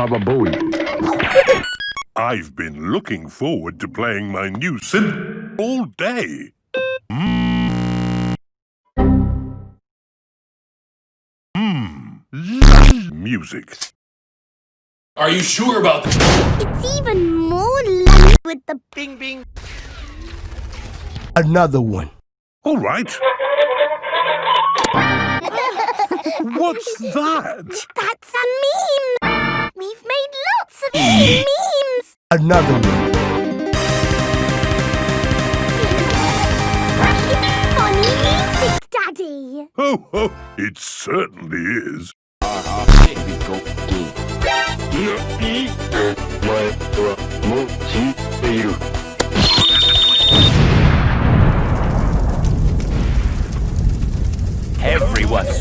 Baba Booey. I've been looking forward to playing my new synth all day. Hmm. Mmm. Music. Are you sure about this? It's even more lovely with the Bing bing. Another one. All right. What's that? That's a meme! Another one. Funny music, Daddy! Oh, oh, it certainly is. Everyone's